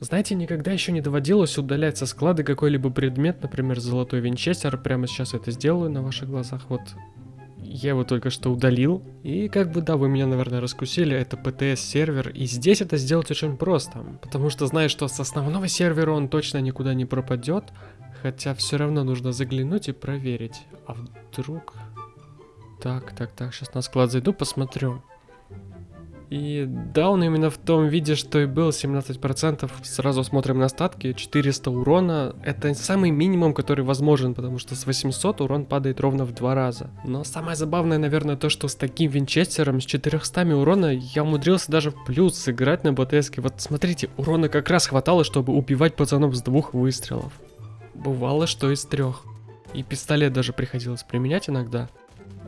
Знаете, никогда еще не доводилось удалять со склада какой-либо предмет, например, золотой винчестер. Прямо сейчас это сделаю на ваших глазах. Вот я его только что удалил. И как бы, да, вы меня, наверное, раскусили, это PTS-сервер. И здесь это сделать очень просто. Потому что знаю, что с основного сервера он точно никуда не пропадет. Хотя все равно нужно заглянуть и проверить. А вдруг... Так, так, так, сейчас на склад зайду, посмотрю. И да, он именно в том виде, что и был, 17%. Сразу смотрим на статки, 400 урона. Это самый минимум, который возможен, потому что с 800 урон падает ровно в два раза. Но самое забавное, наверное, то, что с таким винчестером, с 400 урона, я умудрился даже в плюс сыграть на БТС. Вот смотрите, урона как раз хватало, чтобы убивать пацанов с двух выстрелов. Бывало, что из трех. И пистолет даже приходилось применять иногда.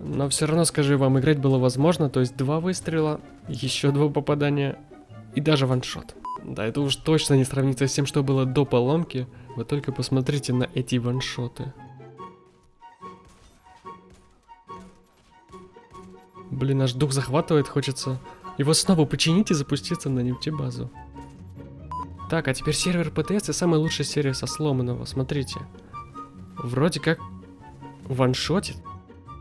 Но все равно, скажу вам, играть было возможно, то есть два выстрела, еще два попадания и даже ваншот. Да, это уж точно не сравнится с тем, что было до поломки. Вы только посмотрите на эти ваншоты. Блин, аж дух захватывает, хочется его снова починить и запуститься на нефтебазу. Так, а теперь сервер ПТС и самая лучшая серия со сломанного, смотрите. Вроде как ваншотит.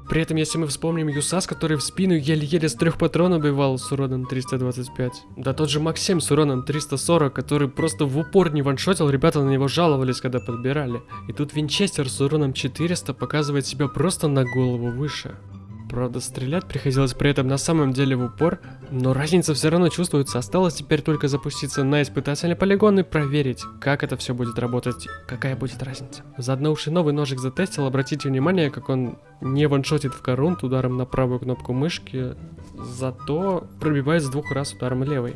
При этом, если мы вспомним Юсас, который в спину еле-еле с трех патронов убивал с уроном 325. Да тот же Максим с уроном 340, который просто в упор не ваншотил, ребята на него жаловались, когда подбирали. И тут Винчестер с уроном 400 показывает себя просто на голову выше. Правда, стрелять приходилось при этом на самом деле в упор, но разница все равно чувствуется. Осталось теперь только запуститься на испытательный полигон и проверить, как это все будет работать, какая будет разница. Заодно уж и новый ножик затестил, обратите внимание, как он не ваншотит в корунт ударом на правую кнопку мышки, зато пробивает с двух раз ударом левой.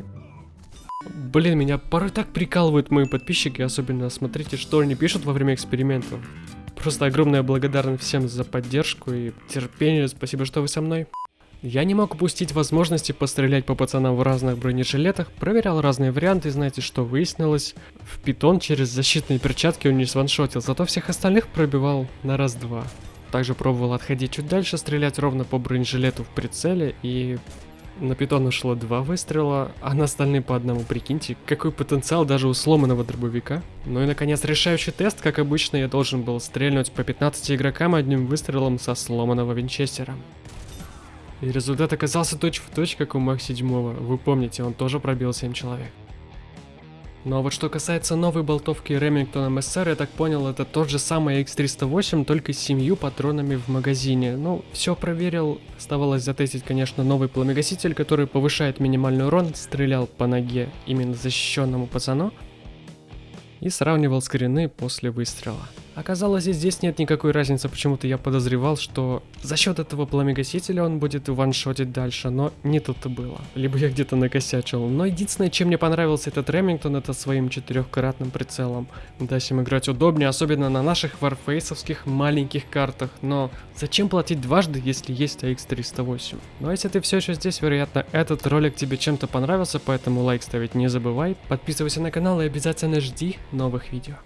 Блин, меня порой так прикалывают мои подписчики, особенно смотрите, что они пишут во время экспериментов. Просто огромная благодарность всем за поддержку и терпение. Спасибо, что вы со мной. Я не мог упустить возможности пострелять по пацанам в разных бронежилетах, проверял разные варианты, знаете, что выяснилось. В питон через защитные перчатки он не сваншотил, зато всех остальных пробивал на раз-два. Также пробовал отходить чуть дальше, стрелять ровно по бронежилету в прицеле и на питон ушло два выстрела, а на остальные по одному, прикиньте, какой потенциал даже у сломанного дробовика. Ну и наконец решающий тест, как обычно, я должен был стрельнуть по 15 игрокам одним выстрелом со сломанного винчестера. И результат оказался точь-в-точь, точь, как у Мах 7 вы помните, он тоже пробил 7 человек. Но вот что касается новой болтовки Remington MSR, я так понял, это тот же самый X308, только с семью патронами в магазине. Ну, все проверил, оставалось затестить, конечно, новый пламегаситель, который повышает минимальный урон, стрелял по ноге именно защищенному пацану и сравнивал скрины после выстрела. Оказалось, здесь нет никакой разницы, почему-то я подозревал, что за счет этого пламегасителя он будет ваншотить дальше, но не тут-то было. Либо я где-то накосячил. Но единственное, чем мне понравился этот Ремингтон, это своим четырехкратным прицелом. Да, им играть удобнее, особенно на наших варфейсовских маленьких картах. Но зачем платить дважды, если есть AX308? Но если ты все еще здесь, вероятно, этот ролик тебе чем-то понравился, поэтому лайк ставить не забывай. Подписывайся на канал и обязательно жди новых видео.